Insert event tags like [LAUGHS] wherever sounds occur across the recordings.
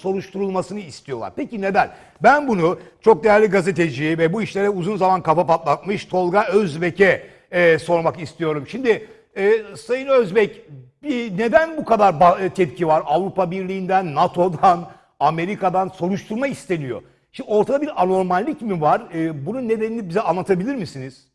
soruşturulmasını istiyorlar. Peki neden? Ben bunu çok değerli gazeteci ve bu işlere uzun zaman kafa patlatmış Tolga Özbek'e e, sormak istiyorum. Şimdi e, Sayın Özbek bir, neden bu kadar e, tepki var? Avrupa Birliği'nden, NATO'dan, Amerika'dan soruşturma isteniyor. Şimdi ortada bir anormallik mi var? E, bunun nedenini bize anlatabilir misiniz?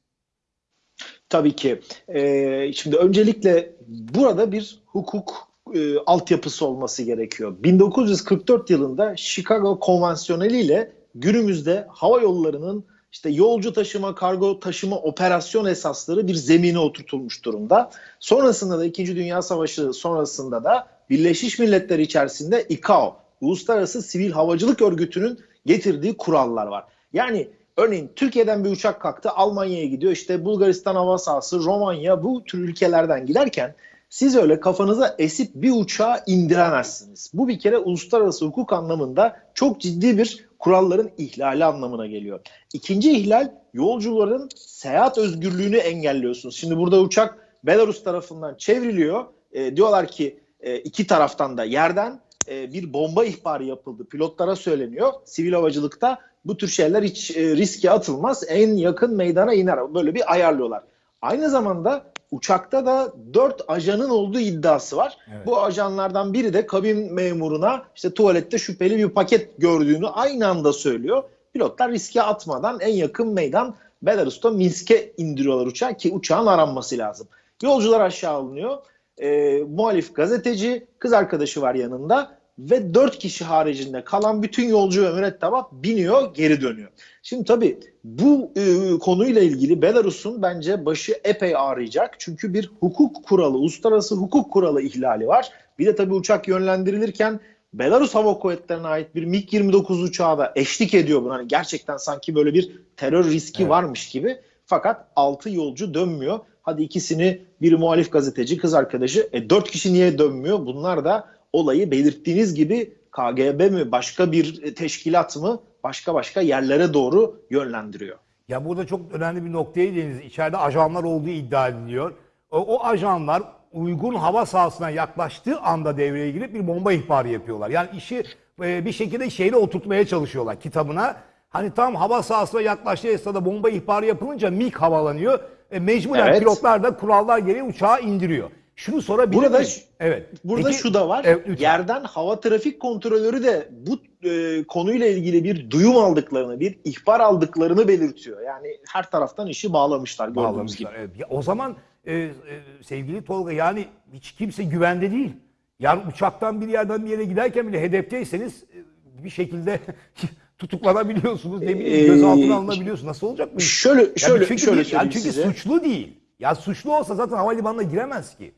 Tabii ki. Ee, şimdi öncelikle burada bir hukuk e, altyapısı olması gerekiyor. 1944 yılında Chicago Konvansiyoneli ile günümüzde hava yollarının işte yolcu taşıma, kargo taşıma operasyon esasları bir zemine oturtulmuş durumda. Sonrasında da 2. Dünya Savaşı sonrasında da Birleşmiş Milletler içerisinde ICAO, Uluslararası Sivil Havacılık Örgütü'nün getirdiği kurallar var. Yani Örneğin Türkiye'den bir uçak kalktı Almanya'ya gidiyor işte Bulgaristan hava sahası, Romanya bu tür ülkelerden giderken siz öyle kafanıza esip bir uçağı indiremezsiniz. Bu bir kere uluslararası hukuk anlamında çok ciddi bir kuralların ihlali anlamına geliyor. İkinci ihlal yolcuların seyahat özgürlüğünü engelliyorsunuz. Şimdi burada uçak Belarus tarafından çevriliyor. E, diyorlar ki e, iki taraftan da yerden e, bir bomba ihbarı yapıldı. Pilotlara söyleniyor. Sivil havacılıkta bu tür şeyler hiç e, riske atılmaz. En yakın meydana iner. Böyle bir ayarlıyorlar. Aynı zamanda uçakta da dört ajanın olduğu iddiası var. Evet. Bu ajanlardan biri de kabin memuruna işte tuvalette şüpheli bir paket gördüğünü aynı anda söylüyor. Pilotlar riske atmadan en yakın meydan Belarus'ta Minsk'e indiriyorlar uçağı ki uçağın aranması lazım. Yolcular aşağı alınıyor. E, muhalif gazeteci, kız arkadaşı var yanında ve dört kişi haricinde kalan bütün yolcu ve mürettebat biniyor geri dönüyor. Şimdi tabii bu e, konuyla ilgili Belarus'un bence başı epey ağrıyacak. Çünkü bir hukuk kuralı, uluslararası hukuk kuralı ihlali var. Bir de tabii uçak yönlendirilirken Belarus Hava Kuvvetleri'ne ait bir MiG-29 uçağı da eşlik ediyor buna. Hani gerçekten sanki böyle bir terör riski Evet. varmış gibi. Fakat 6 yolcu dönmüyor. Hadi ikisini biri muhalif gazeteci, kız arkadaşı. E 4 kişi niye dönmüyor? Bunlar da olayı belirttiğiniz gibi KGB mi, başka bir teşkilat mı, başka başka yerlere doğru yönlendiriyor. Ya burada çok önemli bir noktaya değindiniz. İçeride ajanlar olduğu iddia ediliyor. O, o ajanlar uygun hava sahasına yaklaştığı anda devreye girip bir bomba ihbarı yapıyorlar. Yani işi e, bir şekilde şeyle oturtmaya çalışıyorlar kitabına. Hani tam hava sahasına yaklaştığı esnada bomba ihbarı yapılınca MiG havalanıyor. E, mecburen Evet. pilotlar da kurallar gereği uçağı indiriyor. Şunu sorabilir Burada miyim? Evet. Burada Peki- şu da var. Evet, lütfen. yerden hava trafik kontrolörü de bu e, konuyla ilgili bir duyum aldıklarını, bir ihbar aldıklarını belirtiyor. Yani her taraftan işi bağlamışlar Bağlamışlar. gibi. Evet. Ya o zaman e, e, sevgili Tolga yani hiç kimse güvende değil. Yani uçaktan bir yerden bir yere giderken bile hedefteyseniz e, bir şekilde [LAUGHS] tutuklanabiliyorsunuz. Ne bileyim Ee, gözaltına alınabiliyorsunuz. Nasıl olacak bu? iş? Şöyle Yani şöyle çünkü şöyle değil, yani çünkü size. suçlu değil. Ya suçlu olsa zaten havalimanına giremez ki.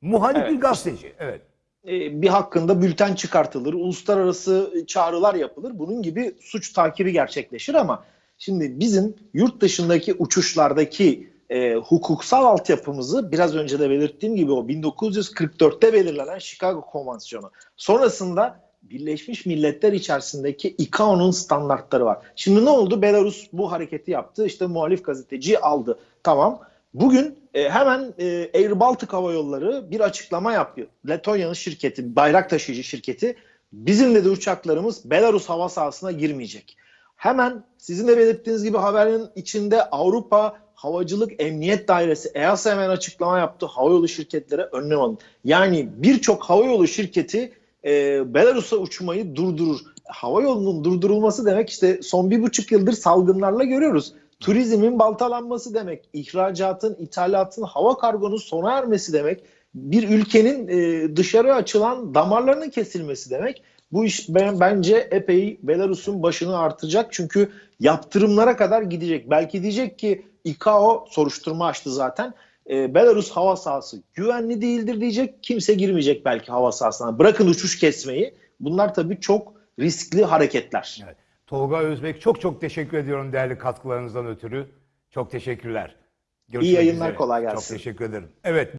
Muhalif Evet. bir gazeteci. Evet. e, bir hakkında bülten çıkartılır, uluslararası çağrılar yapılır. Bunun gibi suç takibi gerçekleşir ama şimdi bizim yurt dışındaki uçuşlardaki e, hukuksal altyapımızı biraz önce de belirttiğim gibi o 1944'te belirlenen Chicago Konvansiyonu. Sonrasında Birleşmiş Milletler içerisindeki ICAO'nun standartları var. Şimdi ne oldu? Belarus bu hareketi yaptı. İşte muhalif gazeteciyi aldı. Tamam. Bugün e, hemen e, Air Baltic Hava Yolları bir açıklama yapıyor. Letonya'nın şirketi, bayrak taşıyıcı şirketi bizim dedi uçaklarımız Belarus hava sahasına girmeyecek. Hemen sizin de belirttiğiniz gibi haberin içinde Avrupa Havacılık Emniyet Dairesi EASA hemen açıklama yaptı. Havayolu şirketlere önlem alın. Yani birçok havayolu şirketi e, Belarus'a uçmayı durdurur. Havayolunun durdurulması demek işte son bir buçuk yıldır salgınlarla görüyoruz. Turizmin baltalanması demek, ihracatın, ithalatın, hava kargonun sona ermesi demek, bir ülkenin e, dışarı açılan damarlarının kesilmesi demek. Bu iş ben, bence epey Belarus'un başını artacak çünkü yaptırımlara kadar gidecek. Belki diyecek ki ICAO soruşturma açtı zaten. E, Belarus hava sahası güvenli değildir diyecek. Kimse girmeyecek belki hava sahasına. Bırakın uçuş kesmeyi. Bunlar tabii çok riskli hareketler. evet. Tolga Özbek çok çok teşekkür ediyorum değerli katkılarınızdan ötürü. Çok teşekkürler. Görüşmek yayınlar, üzere. kolay gelsin. Çok teşekkür ederim. Evet.